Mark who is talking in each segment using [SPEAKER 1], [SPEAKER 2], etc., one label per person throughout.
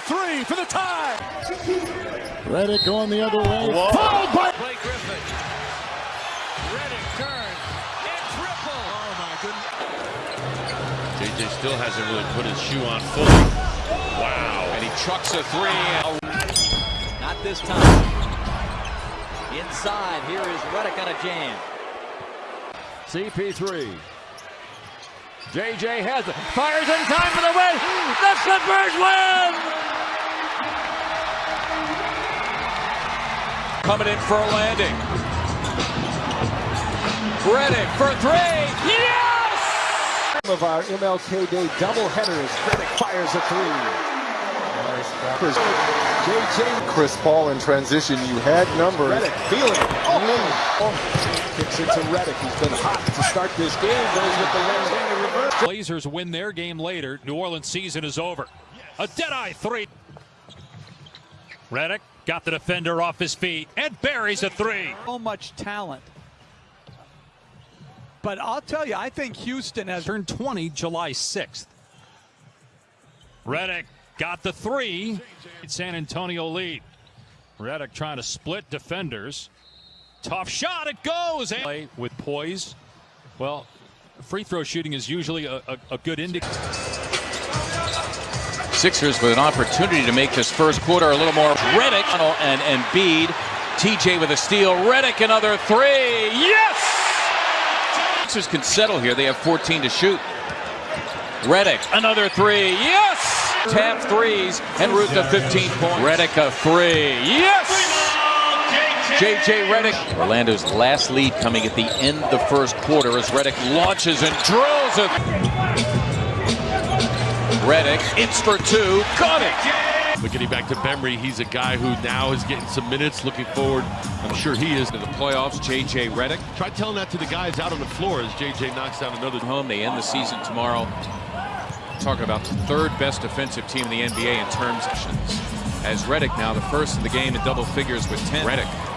[SPEAKER 1] three for the tie.
[SPEAKER 2] Redick going the other way.
[SPEAKER 1] Whoa.
[SPEAKER 2] Fouled by
[SPEAKER 3] Blake Griffin. Redick turns and triple.
[SPEAKER 1] Oh my goodness.
[SPEAKER 4] JJ still hasn't really put his shoe on fully. Wow.
[SPEAKER 3] And he trucks a three. Not this time. Inside, here is Redick on a jam.
[SPEAKER 5] CP3. JJ has it. Fires in time for the win. The Clippers win!
[SPEAKER 3] Coming in for a landing. Redick for three. Yes!
[SPEAKER 5] One of our MLK Day doubleheaders. Redick fires a three. JJ
[SPEAKER 6] Chris Paul in transition. You had numbers.
[SPEAKER 5] Redick feeling it. Oh, oh. Kicks it to Redick. He's been hot to start this game. Goes with the one-handed reverse.
[SPEAKER 7] Blazers win their game later. New Orleans season is over. A dead-eye three. Redick got the defender off his feet and buries a three.
[SPEAKER 8] so much talent. But I'll tell you, I think Houston has
[SPEAKER 7] Turned 20 July 6th. Redick got the three. San Antonio lead. Redick trying to split defenders. Tough shot. It goes. With poise. Well, free throw shooting is usually a, a, a good indicator.
[SPEAKER 3] Sixers with an opportunity to make this first quarter a little more. Redick and, Embiid. TJ with a steal. Redick another three. Yes! Sixers can settle here. They have 14 to shoot. Redick another three. Yes! Tap threes and route to 15 points. Redick a three. Yes! JJ Redick. Orlando's last lead coming at the end of the first quarter as Redick launches and drills it. Redick, it's for two, got it.
[SPEAKER 4] But getting back to Bembry, he's a guy who now is getting some minutes. Looking forward, I'm sure he is
[SPEAKER 3] To the playoffs, JJ Redick.
[SPEAKER 4] Try telling that to the guys out on the floor as JJ knocks down another.
[SPEAKER 3] Home, they end the season tomorrow. Talking about the third best defensive team in the NBA in terms of as Redick now the first in the game in double figures with 10. Redick.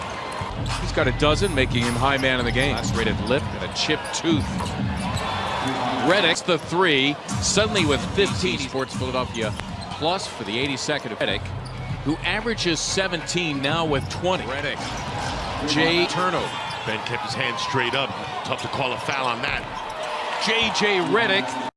[SPEAKER 3] He's got a dozen, making him high man in the game. Lacerated lip and a chipped tooth. Redick's the three, suddenly with 15. Sports Philadelphia plus for the 82nd of Redick, who averages 17 now with 20. Redick. Jay turnover.
[SPEAKER 4] Ben kept his hand straight up. Tough to call a foul on that.
[SPEAKER 3] J.J. Redick